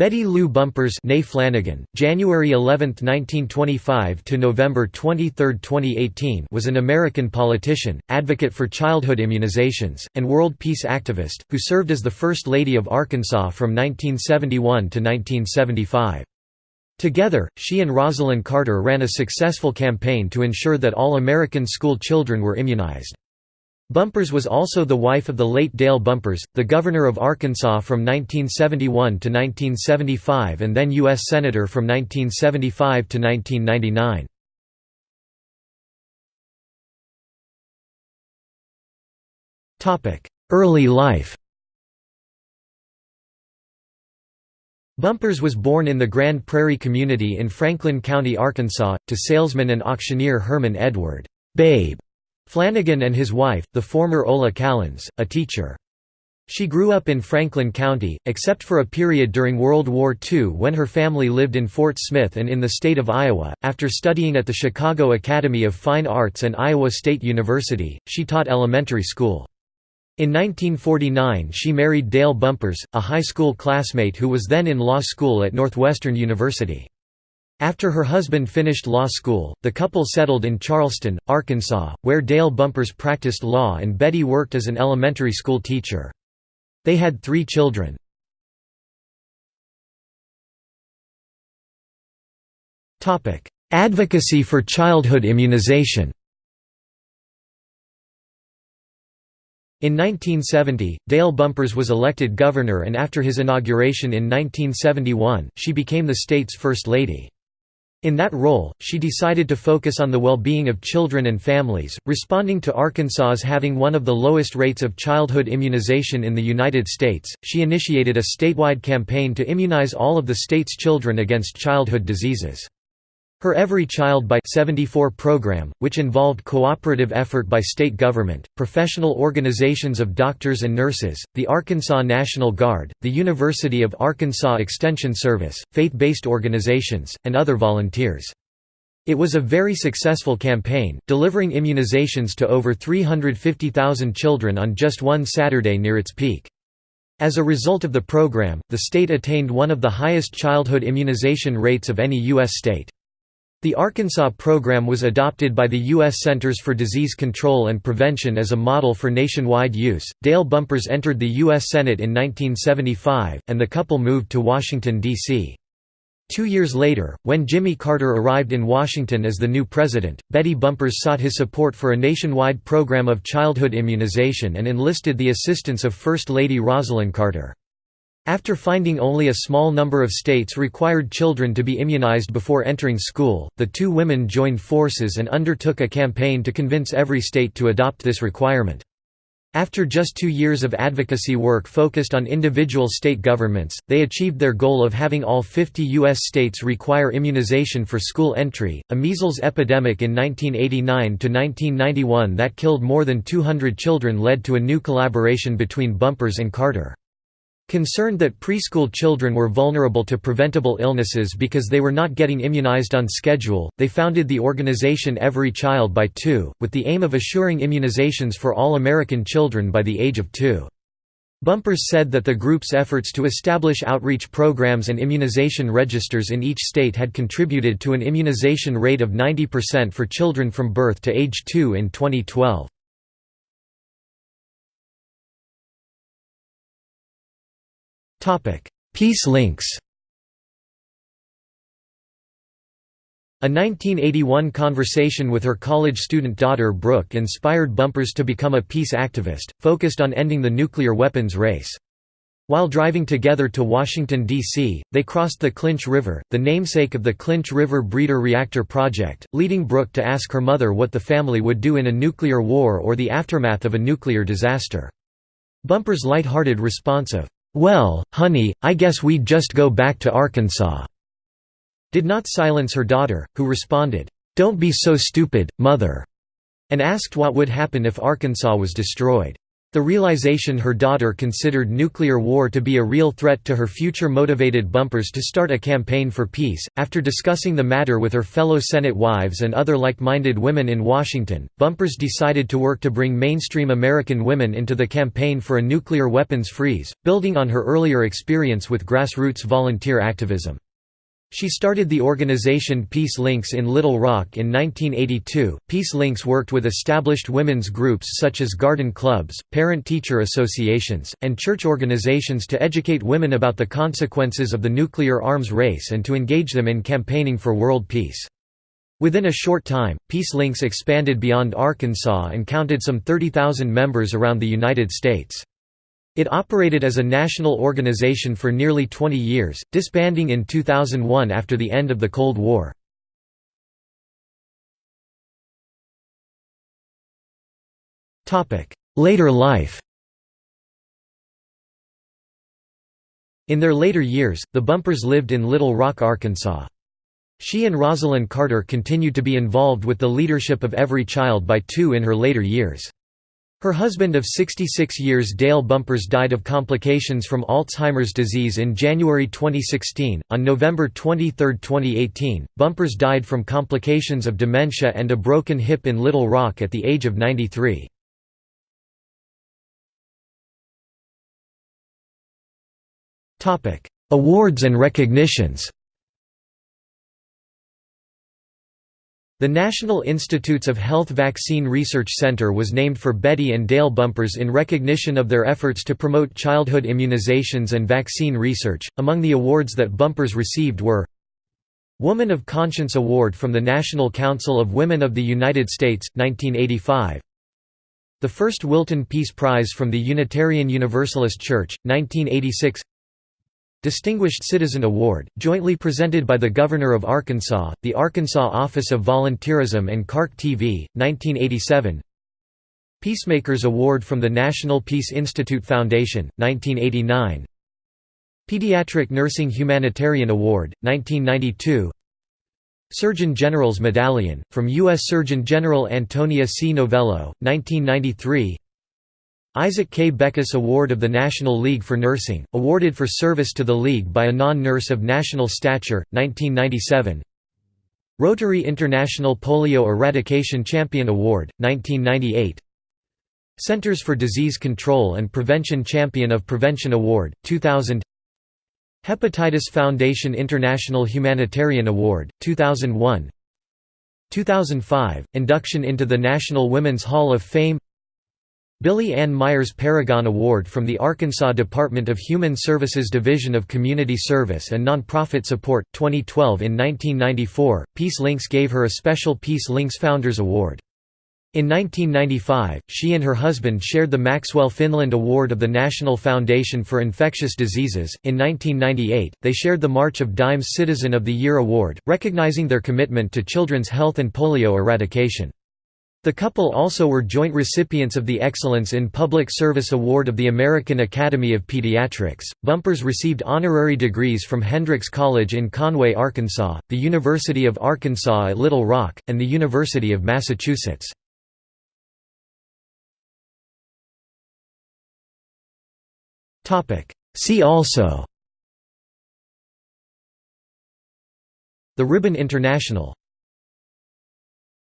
Betty Lou Bumpers née Flanagan, January 11, 1925 to November 23, 2018 was an American politician, advocate for childhood immunizations, and world peace activist, who served as the First Lady of Arkansas from 1971 to 1975. Together, she and Rosalynn Carter ran a successful campaign to ensure that all American school children were immunized. Bumpers was also the wife of the late Dale Bumpers, the governor of Arkansas from 1971 to 1975 and then U.S. Senator from 1975 to 1999. Early life Bumpers was born in the Grand Prairie community in Franklin County, Arkansas, to salesman and auctioneer Herman Edward Babe Flanagan and his wife, the former Ola Callens, a teacher. She grew up in Franklin County, except for a period during World War II when her family lived in Fort Smith and in the state of Iowa. After studying at the Chicago Academy of Fine Arts and Iowa State University, she taught elementary school. In 1949 she married Dale Bumpers, a high school classmate who was then in law school at Northwestern University. After her husband finished law school, the couple settled in Charleston, Arkansas, where Dale Bumpers practiced law and Betty worked as an elementary school teacher. They had three children. Advocacy for childhood immunization In 1970, Dale Bumpers was elected governor and after his inauguration in 1971, she became the state's First Lady. In that role, she decided to focus on the well-being of children and families, responding to Arkansas's having one of the lowest rates of childhood immunization in the United States. She initiated a statewide campaign to immunize all of the state's children against childhood diseases. Her Every Child by 74 program, which involved cooperative effort by state government, professional organizations of doctors and nurses, the Arkansas National Guard, the University of Arkansas Extension Service, faith-based organizations, and other volunteers. It was a very successful campaign, delivering immunizations to over 350,000 children on just one Saturday near its peak. As a result of the program, the state attained one of the highest childhood immunization rates of any U.S. state. The Arkansas program was adopted by the U.S. Centers for Disease Control and Prevention as a model for nationwide use. Dale Bumpers entered the U.S. Senate in 1975, and the couple moved to Washington, D.C. Two years later, when Jimmy Carter arrived in Washington as the new president, Betty Bumpers sought his support for a nationwide program of childhood immunization and enlisted the assistance of First Lady Rosalynn Carter. After finding only a small number of states required children to be immunized before entering school, the two women joined forces and undertook a campaign to convince every state to adopt this requirement. After just two years of advocacy work focused on individual state governments, they achieved their goal of having all 50 U.S. states require immunization for school entry. A measles epidemic in 1989 to 1991 that killed more than 200 children led to a new collaboration between Bumpers and Carter. Concerned that preschool children were vulnerable to preventable illnesses because they were not getting immunized on schedule, they founded the organization Every Child by Two, with the aim of assuring immunizations for all American children by the age of two. Bumpers said that the group's efforts to establish outreach programs and immunization registers in each state had contributed to an immunization rate of 90% for children from birth to age 2 in 2012. Peace links A 1981 conversation with her college student daughter Brooke inspired Bumpers to become a peace activist, focused on ending the nuclear weapons race. While driving together to Washington, D.C., they crossed the Clinch River, the namesake of the Clinch River Breeder Reactor Project, leading Brooke to ask her mother what the family would do in a nuclear war or the aftermath of a nuclear disaster. Bumper's light-hearted response of, "'Well, honey, I guess we'd just go back to Arkansas' did not silence her daughter, who responded, "'Don't be so stupid, mother' and asked what would happen if Arkansas was destroyed. The realization her daughter considered nuclear war to be a real threat to her future motivated Bumpers to start a campaign for peace. After discussing the matter with her fellow Senate wives and other like minded women in Washington, Bumpers decided to work to bring mainstream American women into the campaign for a nuclear weapons freeze, building on her earlier experience with grassroots volunteer activism. She started the organization Peace Links in Little Rock in 1982. Peace Links worked with established women's groups such as garden clubs, parent teacher associations, and church organizations to educate women about the consequences of the nuclear arms race and to engage them in campaigning for world peace. Within a short time, Peace Links expanded beyond Arkansas and counted some 30,000 members around the United States. It operated as a national organization for nearly 20 years, disbanding in 2001 after the end of the Cold War. Later life In their later years, the Bumpers lived in Little Rock, Arkansas. She and Rosalynn Carter continued to be involved with the leadership of Every Child by Two in her later years. Her husband of 66 years Dale Bumpers died of complications from Alzheimer's disease in January 2016. On November 23, 2018, Bumpers died from complications of dementia and a broken hip in Little Rock at the age of 93. Topic: Awards and recognitions The National Institutes of Health Vaccine Research Center was named for Betty and Dale Bumpers in recognition of their efforts to promote childhood immunizations and vaccine research. Among the awards that Bumpers received were Woman of Conscience Award from the National Council of Women of the United States, 1985. The first Wilton Peace Prize from the Unitarian Universalist Church, 1986. Distinguished Citizen Award, jointly presented by the Governor of Arkansas, the Arkansas Office of Volunteerism and KARK TV, 1987 Peacemakers Award from the National Peace Institute Foundation, 1989 Pediatric Nursing Humanitarian Award, 1992 Surgeon General's Medallion, from U.S. Surgeon General Antonia C. Novello, 1993 Isaac K. Beckus Award of the National League for Nursing, awarded for service to the League by a non-nurse of national stature, 1997 Rotary International Polio Eradication Champion Award, 1998 Centers for Disease Control and Prevention Champion of Prevention Award, 2000 Hepatitis Foundation International Humanitarian Award, 2001 2005 – Induction into the National Women's Hall of Fame Billy Ann Myers Paragon Award from the Arkansas Department of Human Services Division of Community Service and Nonprofit Support, 2012 In 1994, Peace Links gave her a special Peace Links Founders Award. In 1995, she and her husband shared the Maxwell Finland Award of the National Foundation for Infectious Diseases. In 1998, they shared the March of Dimes Citizen of the Year Award, recognizing their commitment to children's health and polio eradication. The couple also were joint recipients of the Excellence in Public Service Award of the American Academy of Pediatrics. Bumpers received honorary degrees from Hendrix College in Conway, Arkansas, the University of Arkansas at Little Rock, and the University of Massachusetts. See also The Ribbon International